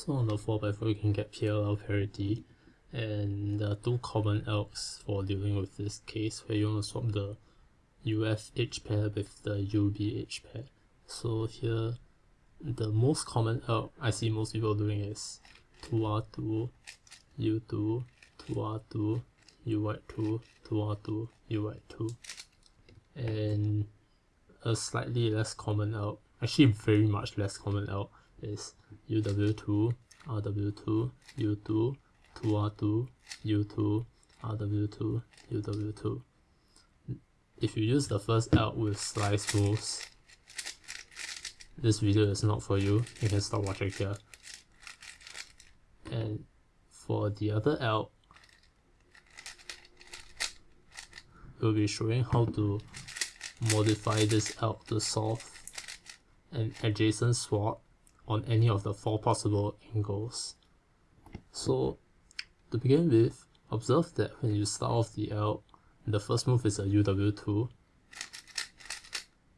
So on the 4x4 you can get PLL parity and there are two common algs for dealing with this case where you want to swap the UF edge pair with the UB edge pair. So here the most common alg I see most people doing is 2R2, U2, 2R2, UY2, 2R2, UY2 and a slightly less common alg, actually very much less common alg is UW2, RW2, U2, 2R2, U2, RW2, UW2. If you use the first alg with slice moves, this video is not for you, you can stop watching here. And for the other alg, we'll be showing how to modify this alg to solve an adjacent swap on any of the four possible angles. So to begin with, observe that when you start off the L, the first move is a UW2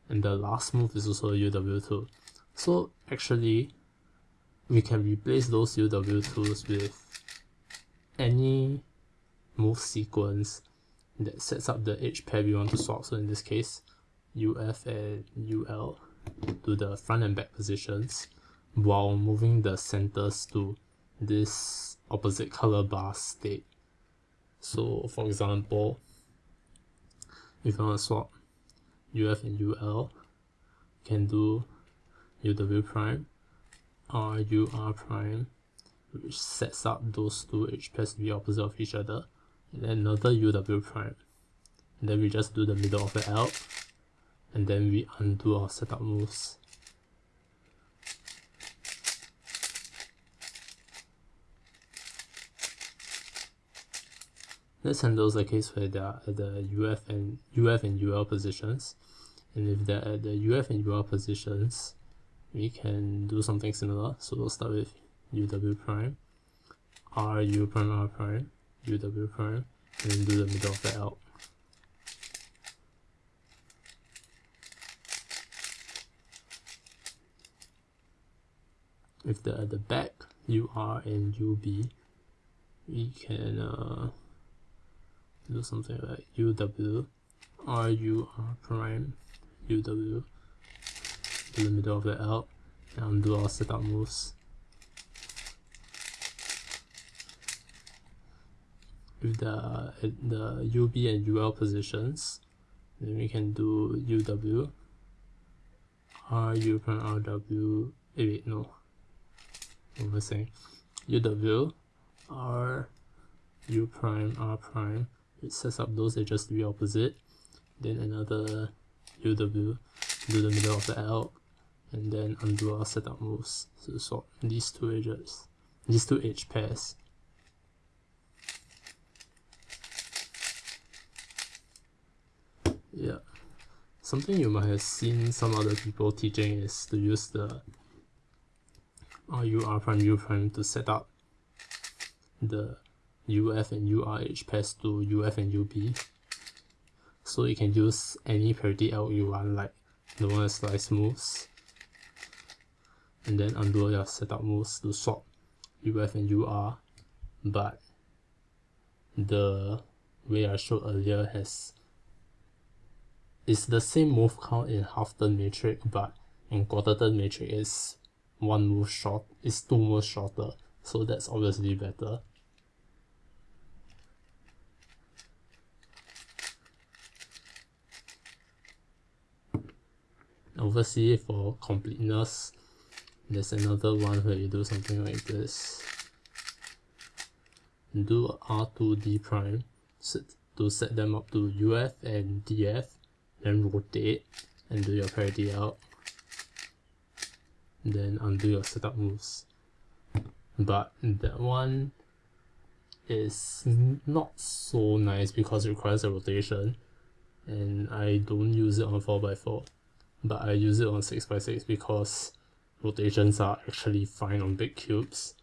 and the last move is also a UW2. So actually, we can replace those UW2s with any move sequence that sets up the edge pair we want to swap. So in this case, UF and UL to the front and back positions while moving the centers to this opposite color bar state. So for example, if you want to swap UF and UL, you can do UW prime, RUR prime, which sets up those two edge pairs to be opposite of each other, and then another UW prime. And then we just do the middle of the L, and then we undo our setup moves. Let's handle the case where they are the UF and UF and UL positions. And if they're at the UF and UL positions, we can do something similar. So we'll start with UW prime, RU prime R prime, UW prime, and do the middle of the L. If they're at the back, UR and UB, we can uh, do something like UW, RUR prime, UW, in the middle of the L, and do our setup moves. With the, the UB and UL positions, then we can do UW, RU prime RW, eh, wait, no, what am I saying? UW, R, U prime, R prime, it sets up those edges to be opposite, then another UW, do the middle of the L, and then undo our setup moves to swap these two edges, these two edge pairs. Yeah, something you might have seen some other people teaching is to use the RU R prime U prime to set up the UF and UR edge pairs to UF and UB. So you can use any parity L you want like the one that slice moves. And then undo your setup moves to swap UF and UR but the way I showed earlier has it's the same move count in half turn metric but in quarter turn metric is one move short is two moves shorter. So that's obviously better obviously for completeness. There's another one where you do something like this. Do R2D prime. To set them up to UF and DF then rotate and do your parity out. Then undo your setup moves. But that one is not so nice because it requires a rotation and I don't use it on 4x4 but I use it on 6x6 because rotations are actually fine on big cubes